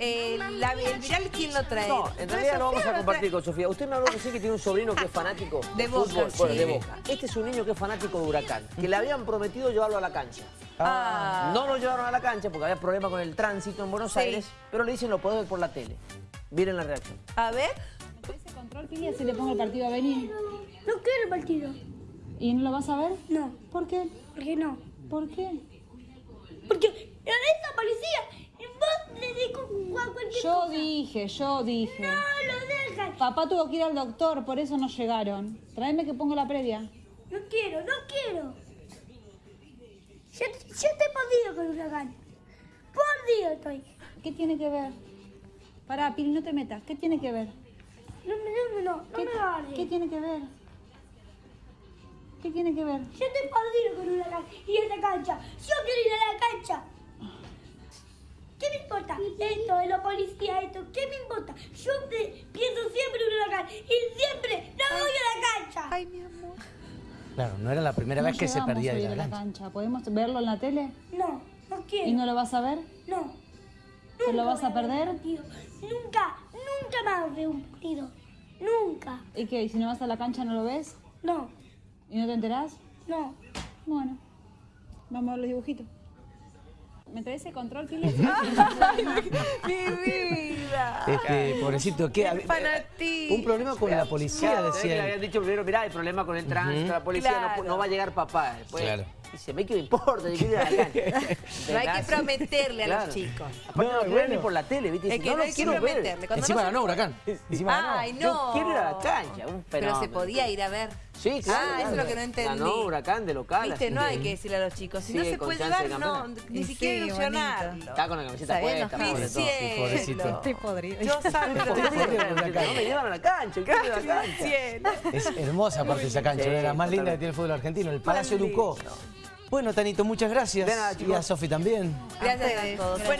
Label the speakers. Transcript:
Speaker 1: eh, la- el viral, ¿quién lo trae?
Speaker 2: No, en realidad lo vamos a compartir con Sofía. Usted me habló recién que tiene un sobrino que es fanático
Speaker 1: De Boca,
Speaker 2: fútbol. Bueno, de Boca. Este es un niño que es fanático de Huracán, que le habían prometido llevarlo a la cancha.
Speaker 1: Ah.
Speaker 2: No lo llevaron a la cancha porque había problema con el tránsito en Buenos
Speaker 1: Sí.
Speaker 2: Aires, pero le dicen lo podés ver por la tele. Miren la reacción.
Speaker 1: A ver.
Speaker 3: Ese control, Pili, así le pongo el partido a venir.
Speaker 4: No quiero el partido.
Speaker 3: ¿Y no lo vas a ver?
Speaker 4: No.
Speaker 3: ¿Por qué?
Speaker 4: ¿Por qué no?
Speaker 3: ¿Por qué?
Speaker 4: Porque esa policía, vos le dijo a cualquier
Speaker 3: Yo dije, yo dije.
Speaker 4: No lo dejan.
Speaker 3: Papá tuvo que ir al doctor, por eso no llegaron. Tráeme que pongo la previa.
Speaker 4: No quiero, no quiero. Yo, yo estoy perdido con Huracán. Perdido estoy.
Speaker 3: ¿Qué tiene que ver? Pará, Pili, no te metas. ¿Qué tiene que ver?
Speaker 4: No, no, no, no, no
Speaker 3: ¿Qué,
Speaker 4: me agarres.
Speaker 3: ¿Qué tiene que ver? ¿Qué tiene que ver?
Speaker 4: Yo estoy perdido con Huracán y esa cancha. Yo importa? Esto de la policía, esto, ¿qué me importa? Yo pienso siempre en Huracán y siempre no voy a la cancha.
Speaker 1: Ay, mi amor.
Speaker 5: Claro, no era la primera
Speaker 3: No
Speaker 5: vez que se perdía de la
Speaker 3: la
Speaker 5: cancha.
Speaker 3: cancha. ¿Podemos verlo en la tele?
Speaker 4: No, no quiero.
Speaker 3: ¿Y no lo vas a ver?
Speaker 4: No.
Speaker 3: ¿Te lo vas a perder?
Speaker 4: Nunca, nunca más veo un partido. Nunca.
Speaker 3: ¿Y qué? ¿Y si no vas a la cancha no lo ves?
Speaker 4: No,
Speaker 3: ¿Y no te enterás?
Speaker 4: no.
Speaker 3: Bueno, vamos a ver los dibujitos. ¿Me traes ese control, Pili?
Speaker 1: Mi vida.
Speaker 5: Este, pobrecito, ¿qué?
Speaker 1: Qué fanatí.
Speaker 5: Un problema con la policía,
Speaker 2: Claro, que le
Speaker 5: decía.
Speaker 2: habían dicho primero, mirá, hay problema con el tránsito, la policía, no
Speaker 1: Claro.
Speaker 2: pu- no, va a llegar papá. Después,
Speaker 5: Claro.
Speaker 2: Dice, me que me importa, yo quiero ir a la cancha.
Speaker 1: No hay que prometerle a los
Speaker 2: Claro.
Speaker 1: chicos.
Speaker 2: Aparte
Speaker 5: No,
Speaker 2: no, quiero
Speaker 5: bueno.
Speaker 2: ni por la tele, ¿viste?
Speaker 1: Es
Speaker 2: Dice,
Speaker 1: que
Speaker 2: no,
Speaker 1: no
Speaker 2: no
Speaker 1: hay que
Speaker 2: quiero ver.
Speaker 1: prometerle. Cuando
Speaker 5: Encima
Speaker 1: no se-
Speaker 5: ganó Huracán. Encima ganó.
Speaker 1: Ay, no.
Speaker 2: Yo quiero ir a la cancha, un
Speaker 1: Pero
Speaker 2: fenómeno.
Speaker 1: se podía ir a ver.
Speaker 2: Sí, claro.
Speaker 1: Ah, eso es lo que no entendí.
Speaker 2: Ganó Huracán de local.
Speaker 1: Viste, no hay que decirle a los chicos. Si no se puede
Speaker 2: de
Speaker 1: llevar, no, ni siquiera
Speaker 6: sí,
Speaker 1: ilusionarlo.
Speaker 2: Está con la camiseta puesta.
Speaker 5: pobrecito.
Speaker 6: Estoy podrido.
Speaker 1: Yo que
Speaker 2: No me llevan a la cancha, a la cancha.
Speaker 5: Es hermosa aparte esa cancha,
Speaker 2: Sí,
Speaker 5: era la más linda
Speaker 2: totalmente.
Speaker 5: que tiene el fútbol argentino, el Palacio. Ducó. Bueno, Tanito, muchas gracias.
Speaker 2: De nada,
Speaker 5: y a Sofi también.
Speaker 1: Gracias a todos. Bueno,